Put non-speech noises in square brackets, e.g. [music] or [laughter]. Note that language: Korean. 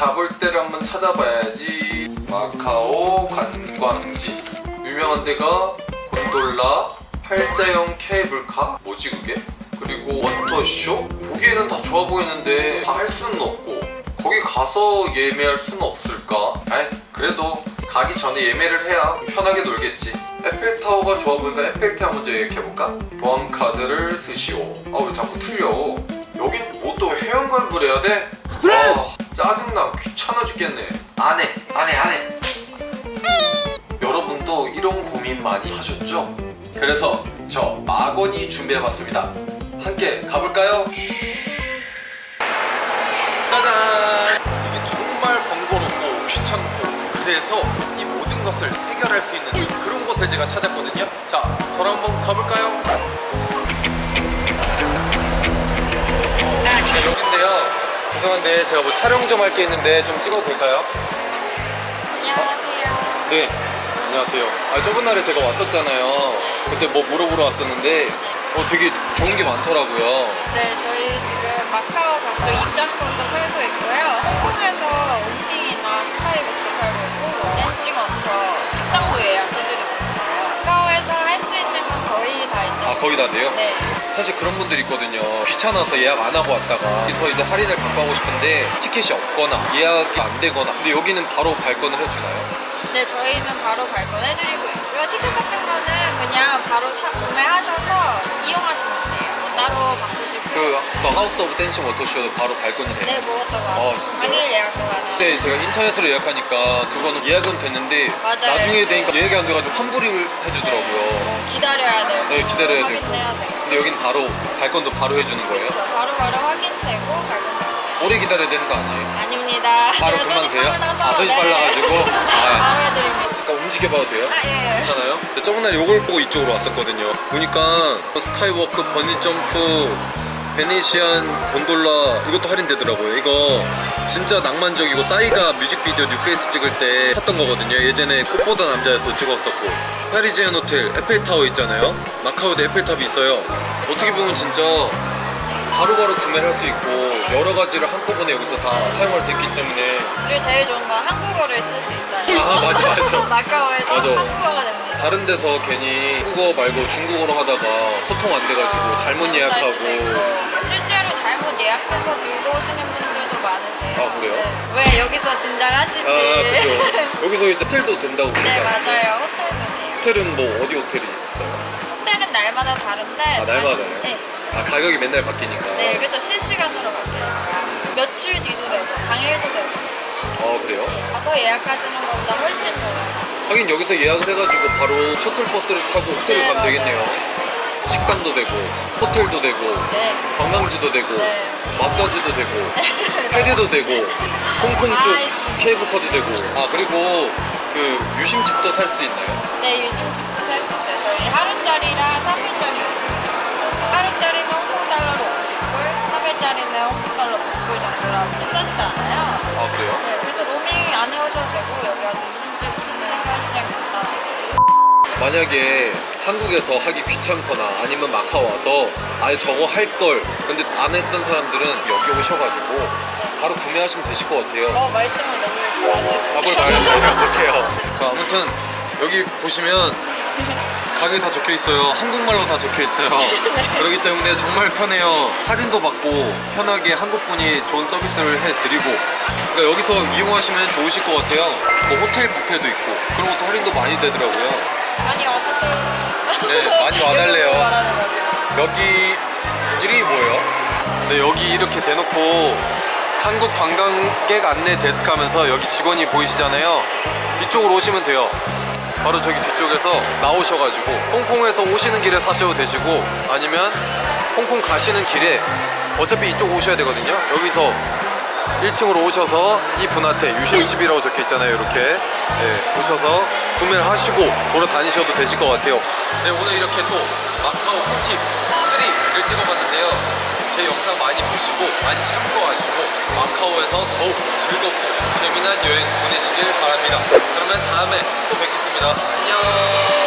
가볼 때를 한번 찾아봐야지 마카오 관광지 유명한 데가 곤돌라 팔자형 케이블카 뭐지 그게? 그리고 워터쇼? 보기에는 다 좋아 보이는데 다 할 수는 없고 거기 가서 예매할 수는 없을까? 아이 그래도 가기 전에 예매를 해야 편하게 놀겠지 에펠타워가 좋아 보니까 에펠타워 먼저 예약해볼까? 보안 카드를 쓰시오 아 왜 자꾸 틀려 여긴 뭐 또 회원가입을 해야 돼? 아, 짜증나. 귀찮아 죽겠네. 안해. 안해. 안해. 여러분도 이런 고민 많이 하셨죠? 그래서 저 막원이 준비해봤습니다. 함께 가볼까요? 짜잔! 이게 정말 번거롭고 귀찮고. 그래서 이 모든 것을 해결할 수 있는 그런 곳을 제가 찾았거든요. 자, 저랑 한번 가볼까요? 죄송한데 제가 뭐 촬영 좀 할 게 있는데 좀 찍어도 될까요? 안녕하세요. 네 안녕하세요 아 저번 날에 제가 왔었잖아요 그때 뭐 물어보러 왔었는데 어 되게 좋은 게 많더라고요 네, 저희 지금 마카오 각종 입장권도 팔고 있고요. 홍콩에서 온빙이나 스카이북도 팔고 있고, 뭐 댄싱업터, 식당도 예약해드리고 있어요. 마카오에서 할 수 있는 건 거의 다 있는 아 거의 다 돼요? 네. 사실 그런 분들이 있거든요 귀찮아서 예약 안 하고 왔다가 여기서 이제 할인을 받고 싶은데 티켓이 없거나 예약이 안 되거나 근데 여기는 바로 발권을 해주나요? 네, 저희는 바로 발권해드리고 있고요. 티켓 같은 거는 그냥 바로 사, 구매하셔서 이용하시면 그 House of Dancing Water 쇼도 바로 발권이 돼요? 네, 먹었던 거 아, 같아요. 진짜요? 당일 예약도 가능해요. 근데 제가 인터넷으로 예약하니까 그거는 예약은 됐는데 맞아요. 나중에 네. 되니까 예약이 안 돼가지고 환불을 해주더라고요 뭐 기다려야 되고 네, 기다려야 되고. 되고 근데 여긴 바로 발권도 바로 해주는 거예요? 그렇죠 바로바로 확인되고 발권되고 오래 기다려야 되는 거 아니에요? 아닙니다 바로 손이 돼요? 아, 손이 네. 빨라가지고? [laughs] 아. 바로 해드립니다 잠깐 움직여봐도 돼요? 아, 예, 예. 괜찮아요? 저번 날 이걸 보고 이쪽으로 왔었거든요 보니까 스카이워크 번지점프 베네시안 곤돌라 이것도 할인되더라고요. 이거 진짜 낭만적이고 싸이가 뮤직비디오 New Face 찍을 때 탔던 거거든요. 예전에 꽃보다 남자도 찍었었고. 파리지안 호텔 에펠타워 있잖아요. 마카오도 에펠탑이 있어요. 어떻게 보면 진짜 바로바로 구매를 할 수 있고 여러 가지를 한꺼번에 여기서 다 사용할 수 있기 때문에 그리고 제일 좋은 건 한국어를 쓸 수 있다는 아, 맞아, 맞아. [laughs] 마카오에서 맞아. 한국어가 다 다른 데서 괜히 한국어 말고 중국어로 하다가 소통 안 돼가지고 잘못 잘못할 수도 예약하고. 실제로 잘못 예약해서 들고 오시는 분들도 많으세요 아, 그래요? 네. 왜 여기서 진작하시지 아 그죠 [laughs] 여기서 이제 호텔도 된다고 네? 맞아요 호텔도 돼요 호텔은 뭐 어디 호텔이 있어요? 호텔은 날마다 다른데 아 날마다 달라요? 네. 아 가격이 맨날 바뀌니까 네, 그렇죠. 실시간으로 바뀌니까 며칠 뒤도 되고 당일도 되고 어 그래요? 가서 예약하시는 것보다 훨씬 더 하긴 여기서 예약을 해가지고 바로 셔틀버스를 타고 호텔을 네, 가면. 되겠네요 식당도 되고 호텔도 되고 네. 관광지도 되고 네. 마사지도 되고 [laughs] 페리도 되고 홍콩 쪽 아, 케이블카도 되고 아 그리고 그 유심칩도 살 수 있나요? 네, 유심칩도 살 수 있어요. 저희 만약에 한국에서 하기 귀찮거나 아니면 마카오 와서 아예 저거 할 걸 근데 안 했던 사람들은 여기 오셔가지고 바로 구매하시면 되실 것 같아요. 어, 말씀을 너무 잘하시네요. 답을 말을 잘 못해요. 자, 아무튼 여기 보시면 가격이 다 적혀 있어요. 한국말로 다 적혀 있어요. [laughs] 그렇기 때문에 정말 편해요. 할인도 받고 편하게 한국분이 좋은 서비스를 해드리고. 그러니까 여기서 이용하시면 좋으실 것 같아요. 뭐 호텔 뷔페도 있고 그런 것도 할인도 많이 되더라고요 많이 와주세요. 네, 많이 [laughs] 와달래요. 여기 이름이 뭐예요? 네 여기 이렇게 대놓고 한국 관광객 안내 데스크 하면서 여기 직원이 보이시잖아요 이쪽으로 오시면 돼요 바로 저기 뒤쪽에서 나오셔가지고 홍콩에서 오시는 길에 사셔도 되시고 아니면 홍콩 가시는 길에 어차피 이쪽 오셔야 되거든요 여기서 1층으로 오셔서 이 분한테 유심칩이라고 적혀 있잖아요 이렇게. 네, 오셔서 구매를 하시고 돌아다니셔도 되실 것 같아요. 네 오늘 이렇게 또 마카오 꿀팁 3를 찍어봤는데요. 제 영상 많이 보시고 많이 참고하시고 마카오에서 더욱 즐겁고 재미난 여행 보내시길 바랍니다. 그러면 다음에 또 뵙겠습니다. 안녕